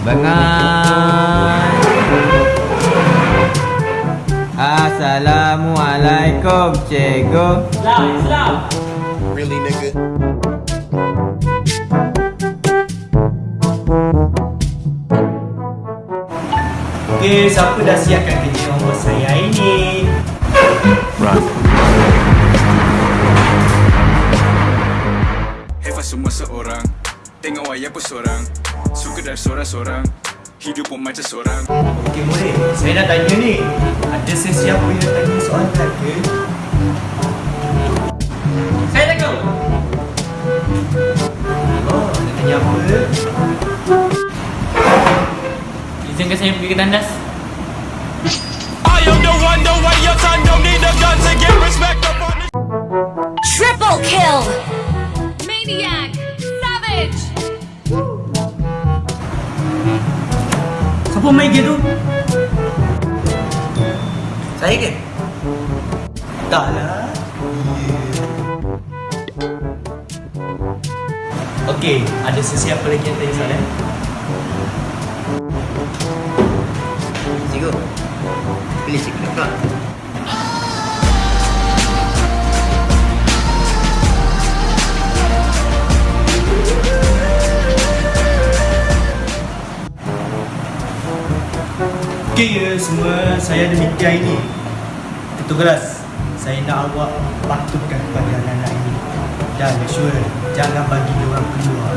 Bengar Assalamualaikum cikgu Really, nigga? Okey, siapa dah siapkan kerja homework saya hari ni? Hefa semua seorang Tengok wayang pun seorang Suka dari seorang-seorang Hidup pun macam seorang Okey, boleh. Saya nak tanya ni. Ada sesiapa yang tanya soalan ke? Saya tahu. Oh, nak tanya apa? Izinkan saya pergi ke tandas. I am the one, the way your son don't need a gun to get respect Siapa main game tu? Saya ke? Tak lah. Okey, ada sesiapa lagi yang tanya soalan? Cikgu Pilih cikgu nak Okey ya semua, saya ada meeting hari ni. Ketua kelas, saya nak awak patuhkan kepada anak-anak ini. Dan sure, jangan bagi dia orang keluar.